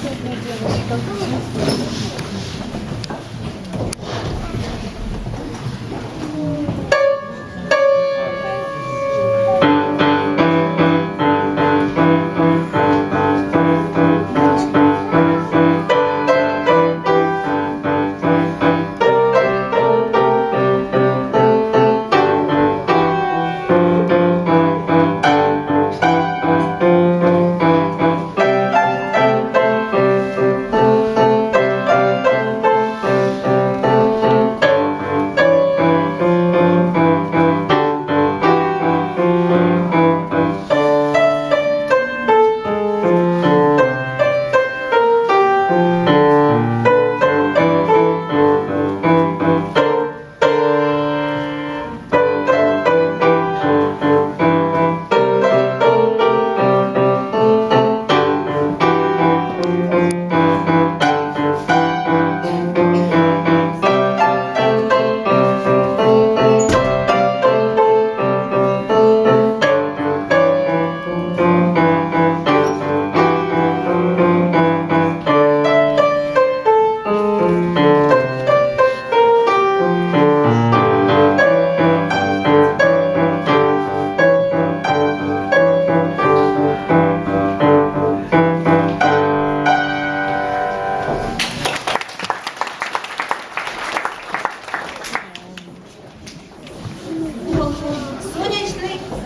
Что ты?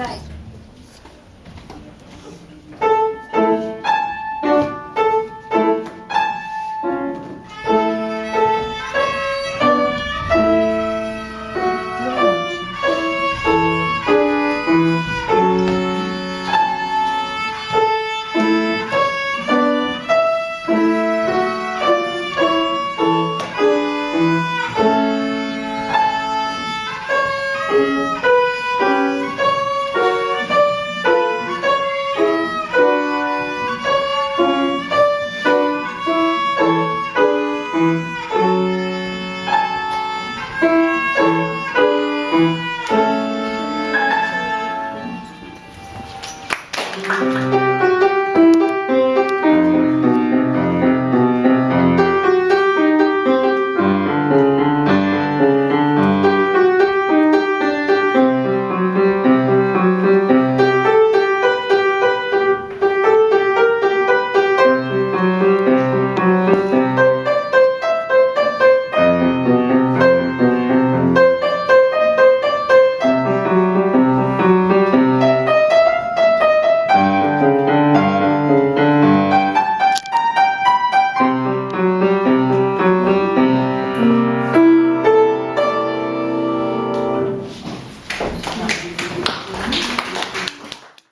Right.